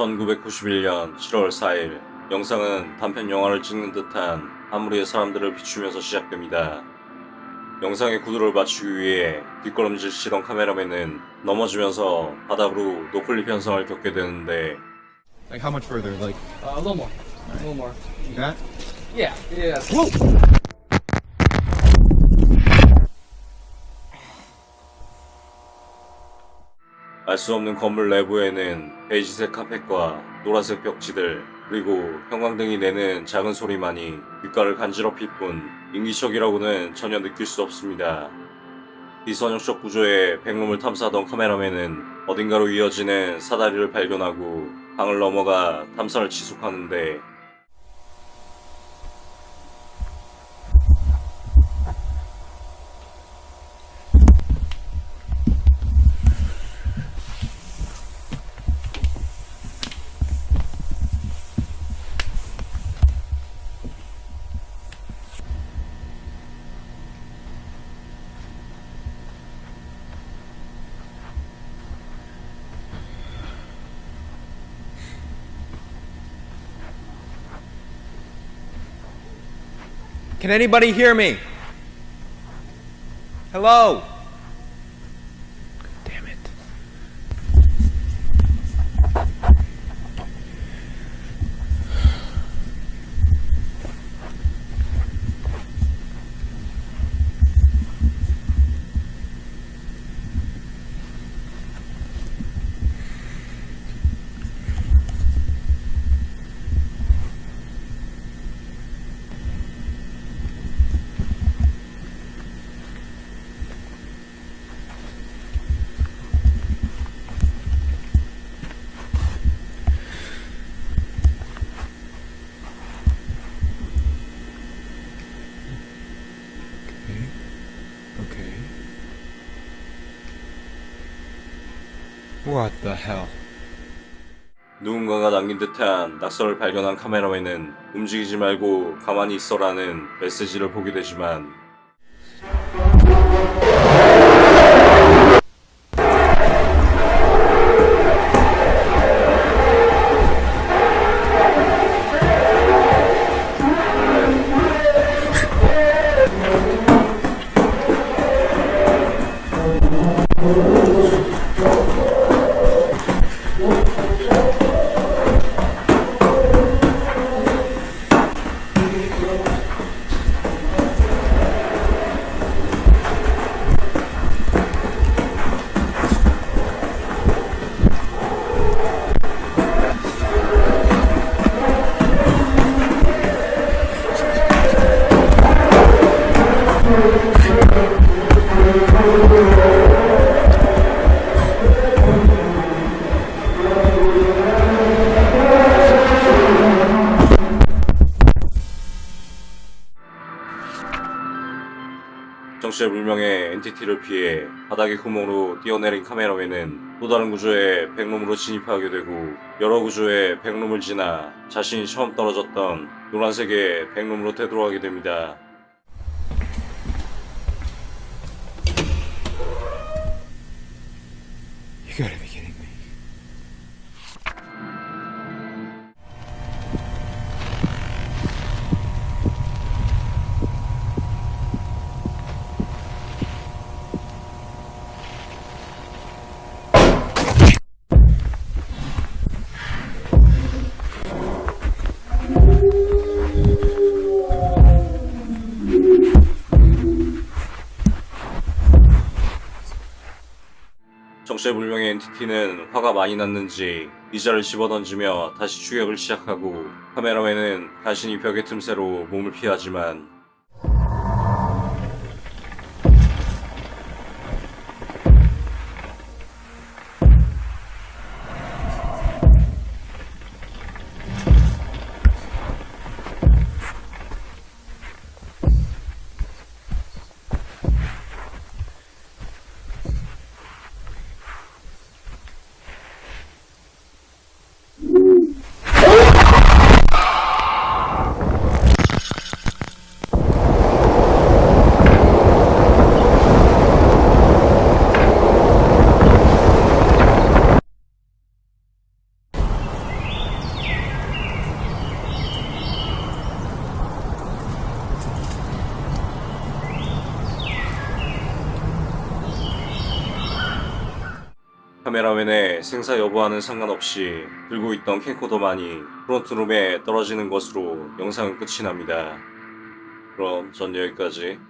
1991년 7월 4일 영상은 단편 영화를 찍는 듯한 한 무리의 사람들을 비추면서 시작됩니다. 영상의 구도를 맞추기 위해 뒷걸음질 치던 카메라맨은 넘어지면서 바닥으로 노클립 현상을 겪게 되는데 Like how much further? Like Uh, a little more. A little more. that? Yeah. Yeah. 알 수 없는 건물 내부에는 베이지색 카펫과 노란색 벽지들 그리고 형광등이 내는 작은 소리만이 귓가를 간지럽힐 뿐 인기척이라고는 전혀 느낄 수 없습니다. 비선형적 구조의 백룸을 탐사하던 카메라맨은 어딘가로 이어지는 사다리를 발견하고 방을 넘어가 탐사를 지속하는데 Can anybody hear me? Hello? What the hell? 누군가가 남긴 듯한 낙서를 발견한 카메라맨은 움직이지 말고 가만히 있어라는 메시지를 보게 되지만 정체 불명의 엔티티를 피해 바닥의 구멍으로 뛰어내린 카메라맨은 또 다른 구조의 백룸으로 진입하게 되고 여러 구조의 백룸을 지나 자신이 처음 떨어졌던 노란색의 백룸으로 되돌아가게 됩니다. 정체불명의 엔티티는 화가 많이 났는지 의자를 집어던지며 다시 추격을 시작하고 카메라맨은 간신히 벽의 틈새로 몸을 피하지만 카메라맨의 생사 여부와는 상관없이 들고 있던 캠코더만이 프론트룸에 떨어지는 것으로 영상은 끝이 납니다. 그럼 전 여기까지